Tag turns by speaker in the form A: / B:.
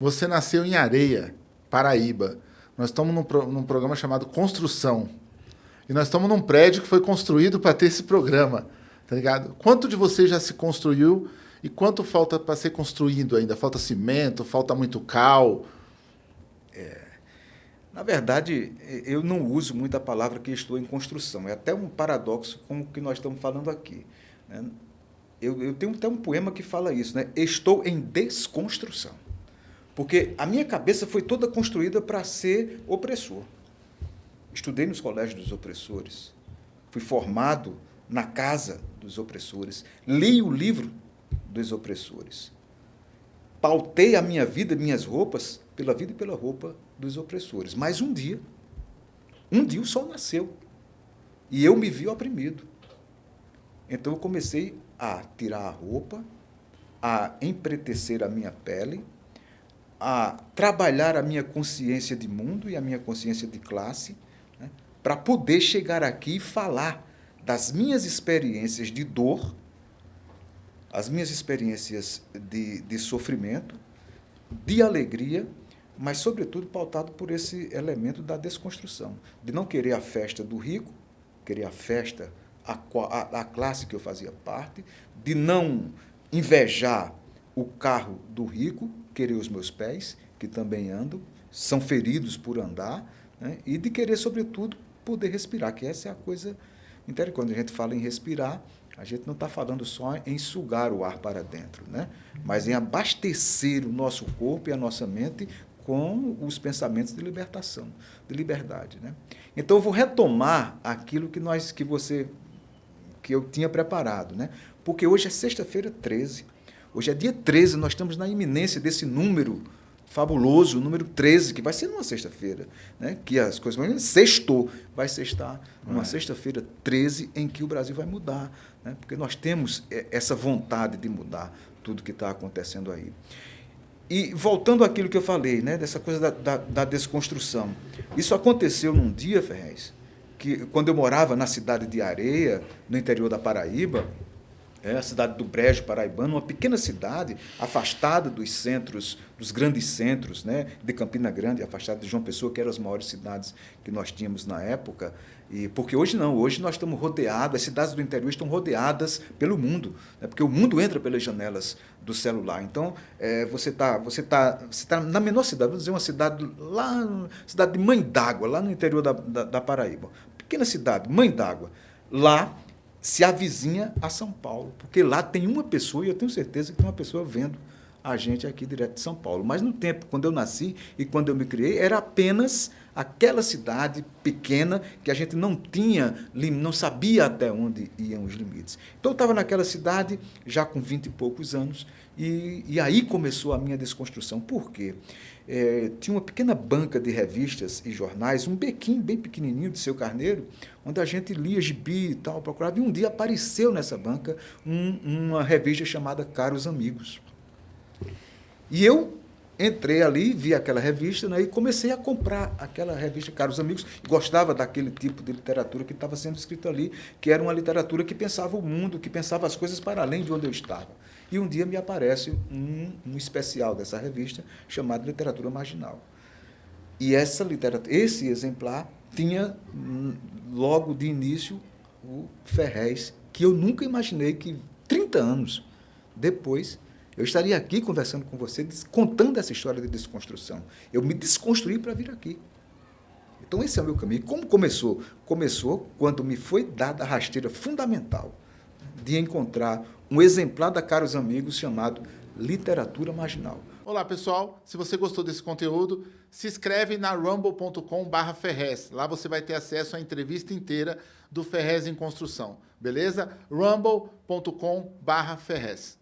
A: Você nasceu em Areia, Paraíba. Nós estamos num, pro, num programa chamado Construção. E nós estamos num prédio que foi construído para ter esse programa, tá ligado? Quanto de você já se construiu e quanto falta para ser construído ainda? Falta cimento, falta muito cal?
B: É, na verdade, eu não uso muito a palavra que estou em construção. É até um paradoxo com o que nós estamos falando aqui. Né? Eu, eu tenho até um poema que fala isso, né? Estou em desconstrução. Porque a minha cabeça foi toda construída para ser opressor. Estudei nos colégios dos opressores. Fui formado na casa dos opressores. Li o livro dos opressores. Pautei a minha vida, minhas roupas, pela vida e pela roupa dos opressores. Mas um dia, um dia o sol nasceu. E eu me vi oprimido. Então eu comecei a tirar a roupa, a empretecer a minha pele, a trabalhar a minha consciência de mundo e a minha consciência de classe, né, para poder chegar aqui e falar das minhas experiências de dor, as minhas experiências de, de sofrimento, de alegria, mas, sobretudo, pautado por esse elemento da desconstrução, de não querer a festa do rico, querer a festa, a, a, a classe que eu fazia parte, de não invejar o carro do rico, querer os meus pés, que também andam, são feridos por andar, né? e de querer, sobretudo, poder respirar, que essa é a coisa interessante. Quando a gente fala em respirar, a gente não está falando só em sugar o ar para dentro, né? mas em abastecer o nosso corpo e a nossa mente com os pensamentos de libertação, de liberdade. Né? Então, eu vou retomar aquilo que, nós, que você que eu tinha preparado, né? porque hoje é sexta-feira 13. Hoje é dia 13, nós estamos na iminência desse número fabuloso, o número 13, que vai ser numa sexta-feira, né? que as coisas sextou, vai sextar numa é. sexta-feira 13 em que o Brasil vai mudar, né? porque nós temos é, essa vontade de mudar tudo que está acontecendo aí. E voltando àquilo que eu falei, né? dessa coisa da, da, da desconstrução, isso aconteceu num dia, Ferrez, que quando eu morava na cidade de Areia, no interior da Paraíba, é a cidade do Brejo Paraibano, uma pequena cidade afastada dos centros, dos grandes centros, né, de Campina Grande, afastada de João Pessoa, que eram as maiores cidades que nós tínhamos na época. E porque hoje não, hoje nós estamos rodeados, as cidades do interior estão rodeadas pelo mundo, né, porque o mundo entra pelas janelas do celular. Então, é, você está você tá, você tá na menor cidade, vamos dizer uma cidade lá, cidade de Mãe d'Água, lá no interior da, da, da Paraíba. Pequena cidade, Mãe d'Água. Lá se avizinha a São Paulo, porque lá tem uma pessoa, e eu tenho certeza que tem uma pessoa vendo a gente aqui direto de São Paulo. Mas no tempo, quando eu nasci e quando eu me criei, era apenas aquela cidade pequena que a gente não tinha, não sabia até onde iam os limites. Então eu estava naquela cidade já com vinte e poucos anos e, e aí começou a minha desconstrução. Por quê? É, tinha uma pequena banca de revistas e jornais, um bequinho bem pequenininho de seu carneiro, onde a gente lia gibi e tal, procurava. E um dia apareceu nessa banca um, uma revista chamada Caros Amigos. E eu entrei ali, vi aquela revista né, e comecei a comprar aquela revista Caros Amigos. Gostava daquele tipo de literatura que estava sendo escrita ali, que era uma literatura que pensava o mundo, que pensava as coisas para além de onde eu estava. E um dia me aparece um, um especial dessa revista chamado Literatura Marginal. E essa literatura, esse exemplar tinha hum, logo de início o Ferrez, que eu nunca imaginei que 30 anos depois eu estaria aqui conversando com você, contando essa história de desconstrução. Eu me desconstruí para vir aqui. Então esse é o meu caminho. Como começou? Começou quando me foi dada a rasteira fundamental de encontrar um exemplar da Caros Amigos chamado Literatura Marginal.
A: Olá pessoal, se você gostou desse conteúdo, se inscreve na rumble.com Ferrez. Lá você vai ter acesso à entrevista inteira do Ferrez em Construção, beleza? rumble.com Ferrez.